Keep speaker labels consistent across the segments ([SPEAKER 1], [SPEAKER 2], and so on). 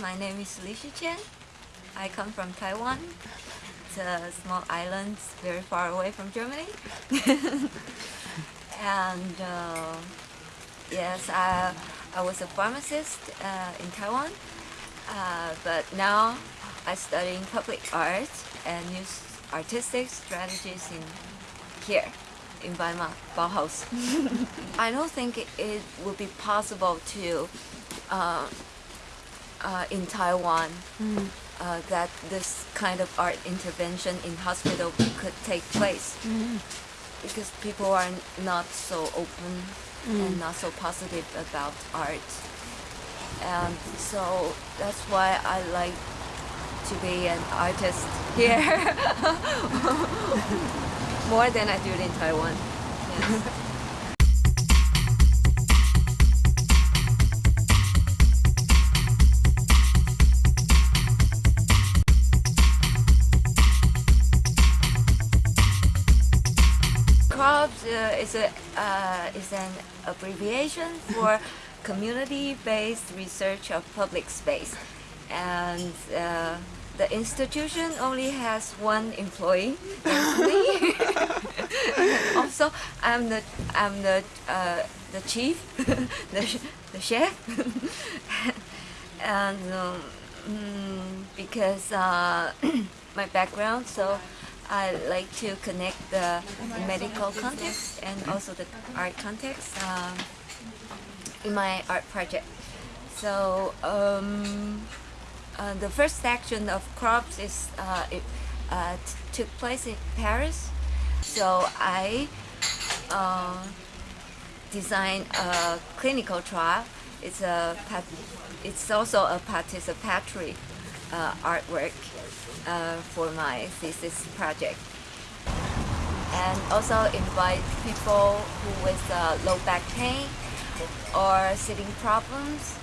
[SPEAKER 1] my name is Li Chen. I come from Taiwan. It's a small island very far away from Germany. and uh, yes, I, I was a pharmacist uh, in Taiwan, uh, but now I study public art and use artistic strategies in here in Weimar, Bauhaus. I don't think it, it would be possible to uh, in Taiwan
[SPEAKER 2] Mm.
[SPEAKER 1] uh, that this kind of art intervention in hospital could take place
[SPEAKER 2] Mm.
[SPEAKER 1] because people are not so open
[SPEAKER 2] Mm.
[SPEAKER 1] and not so positive about art. And so that's why I like to be an artist here more than I do in Taiwan. Yes. is, a, uh, is an abbreviation for Community-Based Research of Public Space. And uh, the institution only has one employee, me. also, I'm the, I'm the, uh, the chief, the, sh- the chef. and um, mm, because uh, my background, so I like to connect the medical context and also the art context um, in my art project. So um, uh, the first section of crops is uh, it uh, took place in Paris. So I uh, designed a clinical trial. It's a it's also a participatory uh, artwork uh, for my thesis project. And also invite people who with uh, low back pain or sitting problems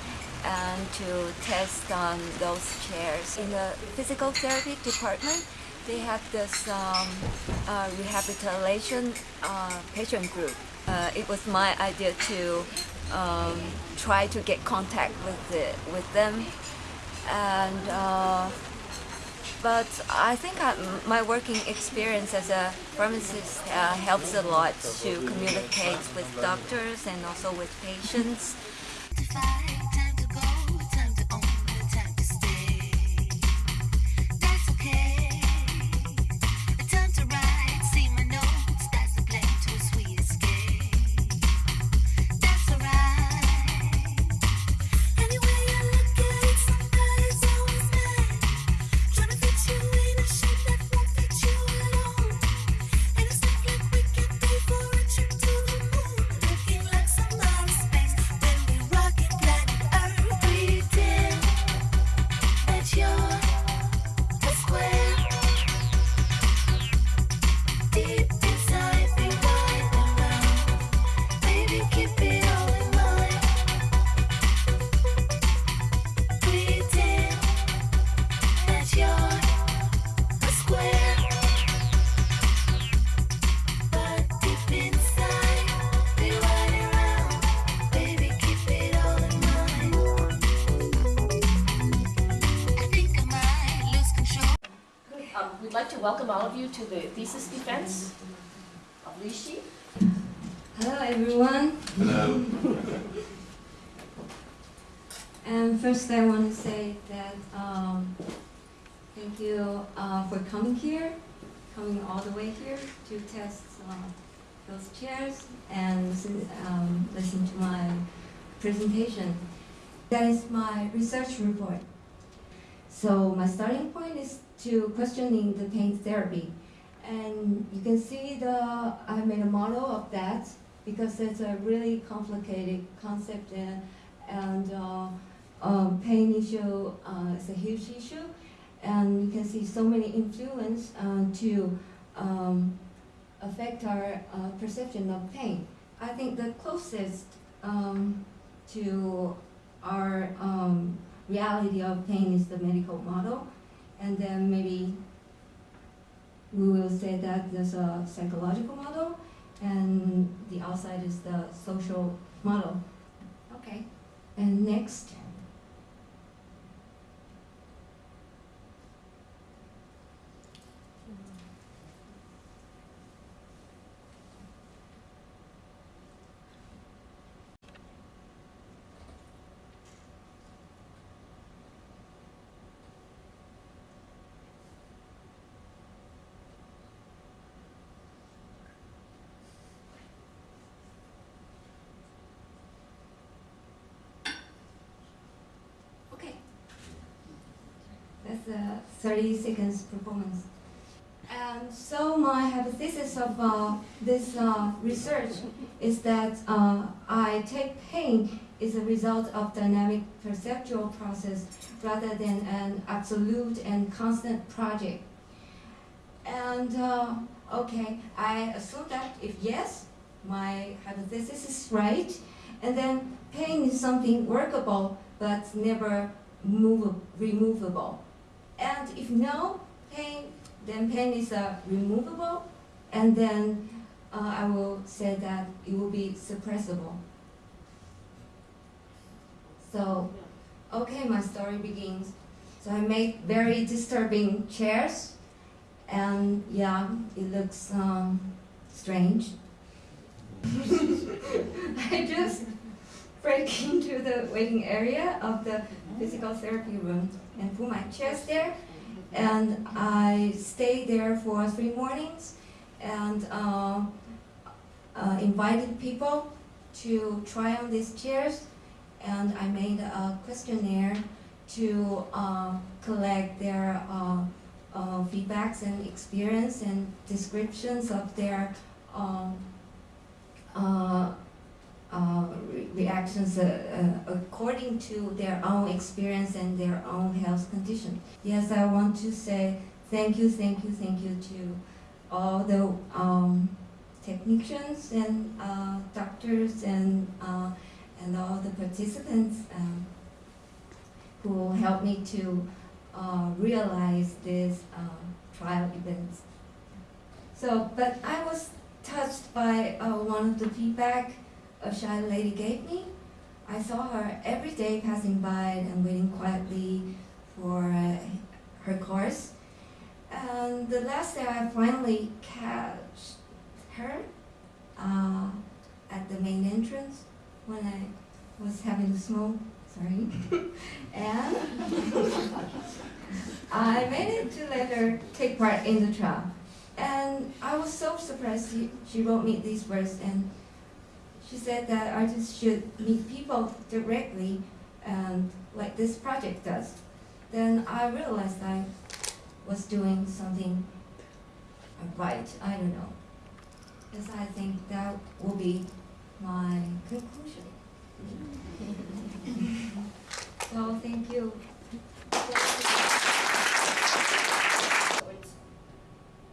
[SPEAKER 1] and to test on those chairs. In the physical therapy department, they have this um, uh, rehabilitation uh, patient group. Uh, it was my idea to um, try to get contact with the, with them, and uh, but I think I, my working experience as a pharmacist uh, helps a lot to communicate with doctors and also with patients.
[SPEAKER 3] To
[SPEAKER 2] welcome all of you to the thesis defense of Li Shi.
[SPEAKER 1] Hello everyone.
[SPEAKER 4] Hello.
[SPEAKER 1] And first I want to say that um, thank you uh, for coming here, coming all the way here to test uh, those chairs and listen, um, listen to my presentation. That is my research report. So my starting point is to questioning the pain therapy. And you can see the, I made a model of that because it's a really complicated concept and, and uh, um, pain issue uh, is a huge issue. And you can see so many influence uh, to um, affect our uh, perception of pain. I think the closest um, to our um, reality of pain is the medical model. And then maybe we will say that there's a psychological model and the outside is the social model. Okay. And next. A 30 seconds performance. And so my hypothesis of uh, this uh, research is that uh, I take pain is a result of dynamic perceptual process rather than an absolute and constant project. And uh, okay, I assume that if yes, my hypothesis is right, and then pain is something workable but never move, removable. And if no, pain, then pain is uh, removable, and then uh, I will say that it will be suppressible. So, okay, my story begins. So I made very disturbing chairs, and yeah, it looks um, strange. I just break into the waiting area of the physical therapy room and put my chairs there, and I stayed there for three mornings, and uh, uh, invited people to try on these chairs, and I made a questionnaire to uh, collect their uh, uh, feedbacks and experience and descriptions of their um, re- reactions uh, uh, according to their own experience and their own health condition. Yes, I want to say thank you, thank you, thank you to all the um, technicians and uh, doctors and uh, and all the participants um, who helped me to uh, realize this uh, trial events. So, but I was touched by one of the feedback a shy lady gave me. I saw her every day passing by and waiting quietly for uh, her course. And the last day I finally catch her uh, at the main entrance when I was having a smoke. Sorry. and I managed to let her take part in the trial. And I was so surprised she, she wrote me these words and she said that artists should meet people directly and like this project does. Then I realized I was doing something right, I don't know. Yes, I think that will be my conclusion. so thank you.
[SPEAKER 2] So it's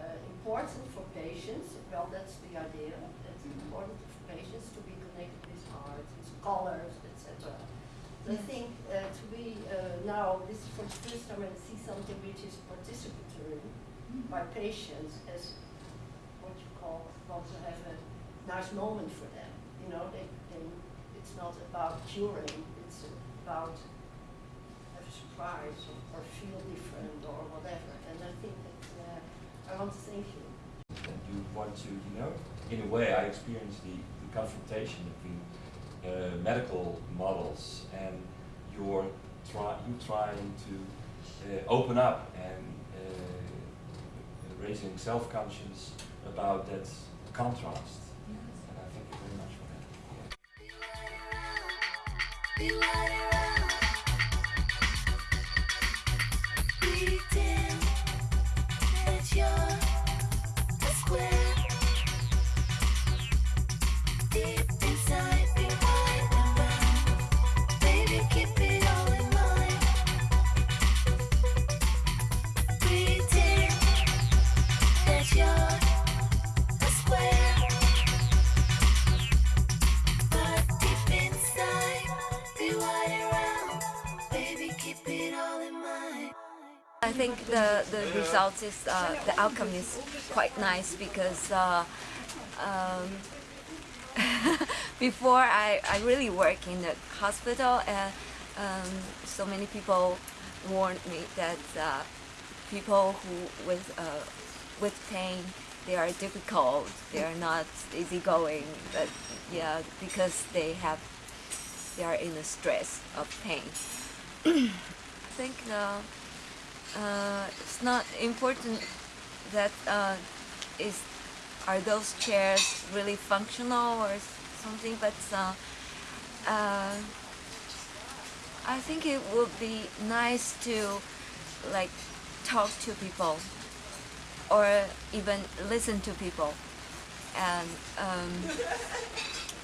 [SPEAKER 2] uh, important for patients, well, that's the idea, it's important for patients to be connected with art, with colors, etc. I think uh, to be uh, now, this is for the first time I see something which is participatory by patients as what you call, want to have a nice moment for them. You know, they, they, it's not about curing, it's about have a surprise or, or feel different or whatever. And I think that uh, I want to thank you.
[SPEAKER 5] and you want to, you know, in a way, I experienced the, the confrontation between uh, medical models and your try, you trying to uh, open up and uh, raising self-conscious about that contrast. And I thank you very much for that. Yeah.
[SPEAKER 6] The, the result is, uh, the outcome is quite nice because uh, um, before I, I really work in the hospital and um, so many people warned me that uh, people who with, uh, with pain, they are difficult, they are not easygoing, but yeah, because they have, they are in a stress of pain. I think uh, uh, it's not important that uh, is are those chairs really functional or something, but uh, uh, I think it would be nice to like
[SPEAKER 1] talk to people or even listen to people and um,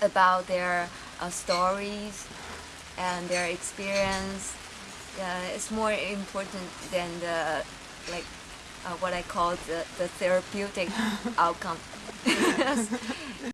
[SPEAKER 1] about their uh, stories and their experience. Uh, it's more important than the like uh, what I call the, the therapeutic outcome.